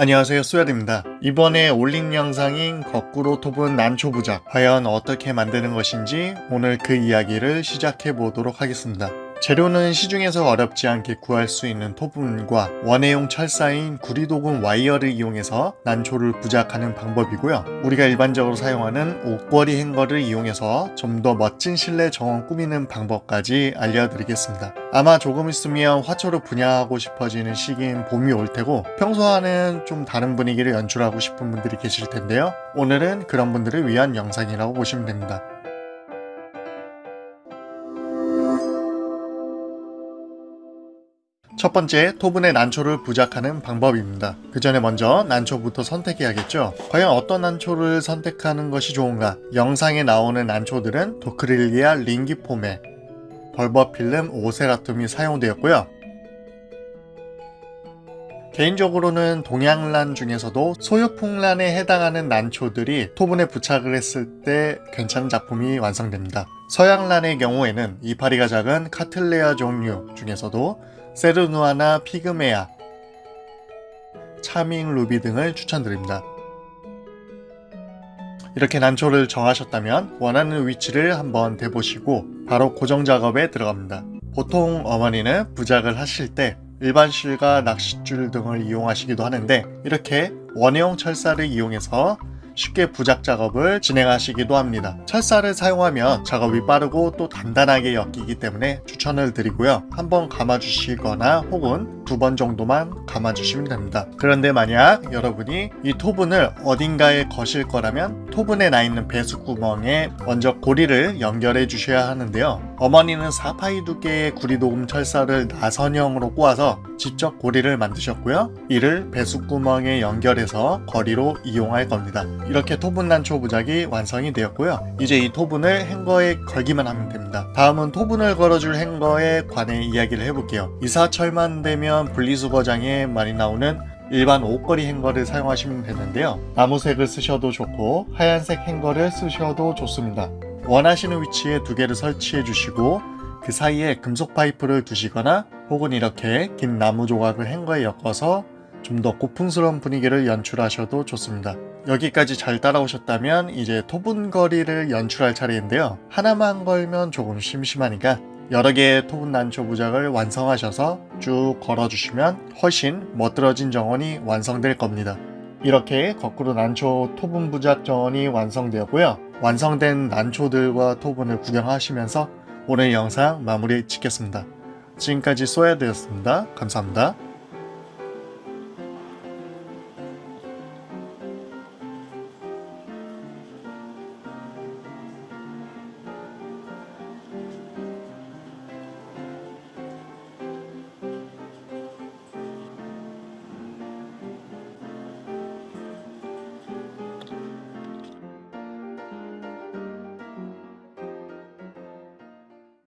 안녕하세요 쏘야입니다. 이번에 올린 영상인 거꾸로 톱은 난초 부작. 과연 어떻게 만드는 것인지 오늘 그 이야기를 시작해 보도록 하겠습니다 재료는 시중에서 어렵지 않게 구할 수 있는 토분과 원해용 철사인 구리도금 와이어를 이용해서 난초를 부작하는 방법이고요. 우리가 일반적으로 사용하는 옷걸이 행거를 이용해서 좀 더 멋진 실내 정원 꾸미는 방법까지 알려드리겠습니다. 아마 조금 있으면 화초를 분양하고 싶어지는 시기인 봄이 올 테고 평소와는 좀 다른 분위기를 연출하고 싶은 분들이 계실 텐데요. 오늘은 그런 분들을 위한 영상이라고 보시면 됩니다. 첫 번째, 토분의 난초를 부작하는 방법입니다. 그 전에 먼저 난초부터 선택해야겠죠? 과연 어떤 난초를 선택하는 것이 좋은가? 영상에 나오는 난초들은 도크릴리아 링기포메, 벌버필름 오세라툼이 사용되었고요. 개인적으로는 동양란 중에서도 소유풍란에 해당하는 난초들이 토분에 부착을 했을 때 괜찮은 작품이 완성됩니다. 서양란의 경우에는 이파리가 작은 카틀레아 종류 중에서도 세르누아나 피그메아, 차밍 루비 등을 추천드립니다. 이렇게 난초를 정하셨다면 원하는 위치를 한번 대보시고 바로 고정 작업에 들어갑니다. 보통 어머니는 부작을 하실 때 일반 실과 낚싯줄 등을 이용하시기도 하는데 이렇게 원형 철사를 이용해서 쉽게 부작 작업을 진행하시기도 합니다. 철사를 사용하면 작업이 빠르고 또 단단하게 엮이기 때문에 추천을 드리고요. 한번 감아주시거나 혹은 두 번 정도만 감아주시면 됩니다. 그런데 만약 여러분이 이 토분을 어딘가에 거실 거라면 토분에 나 있는 배수 구멍에 먼저 고리를 연결해 주셔야 하는데요. 어머니는 4파이 두께의 구리도금 철사를 나선형으로 꼬아서 직접 고리를 만드셨고요. 이를 배수구멍에 연결해서 거리로 이용할 겁니다. 이렇게 토분 난 초 부작이 완성이 되었고요. 이제 이 토분을 행거에 걸기만 하면 됩니다. 다음은 토분을 걸어줄 행거에 관해 이야기를 해볼게요. 이사철만 되면 분리수거장에 많이 나오는 일반 옷걸이 행거를 사용하시면 되는데요. 나무색을 쓰셔도 좋고 하얀색 행거를 쓰셔도 좋습니다. 원하시는 위치에 두 개를 설치해 주시고 그 사이에 금속 파이프를 두시거나 혹은 이렇게 긴 나무 조각을 행거에 엮어서 좀 더 고풍스러운 분위기를 연출하셔도 좋습니다. 여기까지 잘 따라오셨다면 이제 토분거리를 연출할 차례인데요. 하나만 걸면 조금 심심하니까 여러 개의 토분 난초 부작을 완성하셔서 쭉 걸어주시면 훨씬 멋들어진 정원이 완성될 겁니다. 이렇게 거꾸로 난초 토분 부작 정원이 완성되었고요. 완성된 난초들과 토분을 구경하시면서 오늘 영상 마무리 짓겠습니다. 지금까지 쏘야 되었습니다. 감사합니다.